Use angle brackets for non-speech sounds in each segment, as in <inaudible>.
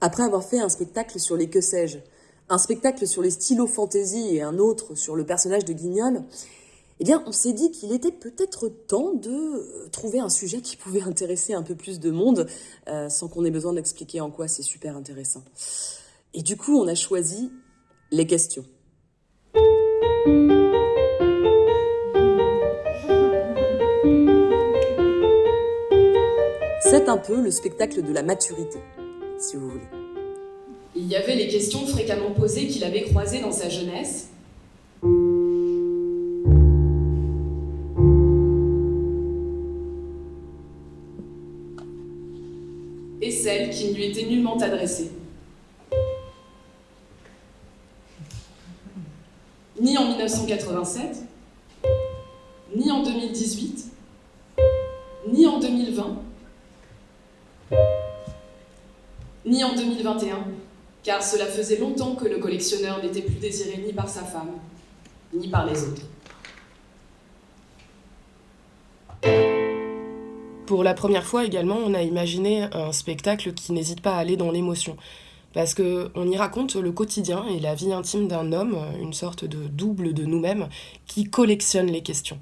Après avoir fait un spectacle sur les que sais-je, un spectacle sur les stylos fantasy et un autre sur le personnage de Guignol, eh bien, on s'est dit qu'il était peut-être temps de trouver un sujet qui pouvait <laughs> intéresser un peu plus de monde, euh, sans qu'on ait besoin d'expliquer en quoi c'est super intéressant. Et du coup, on a choisi les questions. C'est un peu le spectacle de la maturité, Il y avait les questions fréquemment posées qu'il avait croisées dans sa jeunesse. Et celles qui ne lui étaient nullement adressées. Ni en 1987, ni en 2018, ni en 2020, ni en 2021, car cela faisait longtemps que le collectionneur n'était plus désiré ni par sa femme, ni par les autres. Pour la première fois également, on a imaginé un spectacle qui n'hésite pas à aller dans l'émotion. Parce qu'on y raconte le quotidien et la vie intime d'un homme, une sorte de double de nous-mêmes, qui collectionne les questions.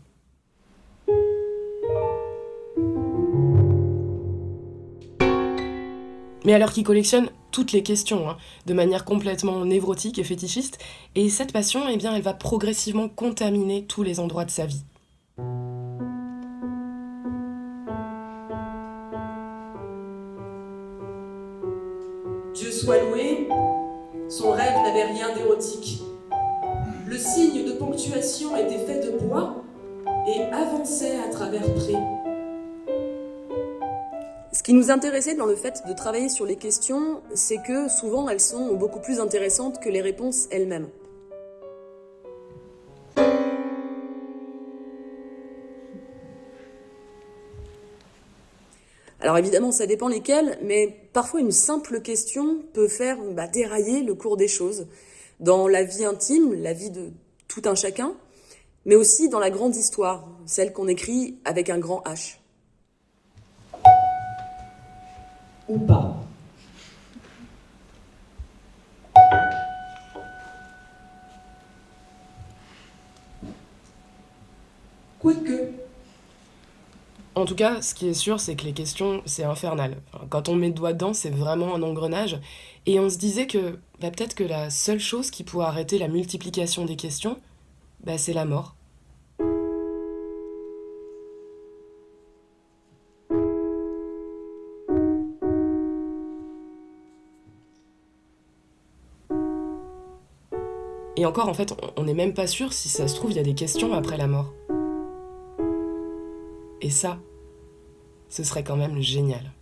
Mais alors qu'il collectionne toutes les questions, hein, de manière complètement névrotique et fétichiste, et cette passion, eh bien, elle va progressivement contaminer tous les endroits de sa vie. Dieu soit loué, son rêve n'avait rien d'érotique. Le signe de ponctuation était fait de bois et avançait à travers prés. Ce qui nous intéressait dans le fait de travailler sur les questions, c'est que souvent elles sont beaucoup plus intéressantes que les réponses elles-mêmes. Alors évidemment, ça dépend lesquelles, mais parfois une simple question peut faire bah, dérailler le cours des choses dans la vie intime, la vie de tout un chacun, mais aussi dans la grande histoire, celle qu'on écrit avec un grand H. ou pas. Quoique. En tout cas, ce qui est sûr, c'est que les questions, c'est infernal. quand on met le doigt dedans, c'est vraiment un engrenage. Et on se disait que bah, peut-être que la seule chose qui pourrait arrêter la multiplication des questions, bah, c'est la mort. Et encore, en fait, on n'est même pas sûr si ça se trouve, il y a des questions après la mort. Et ça, ce serait quand même génial.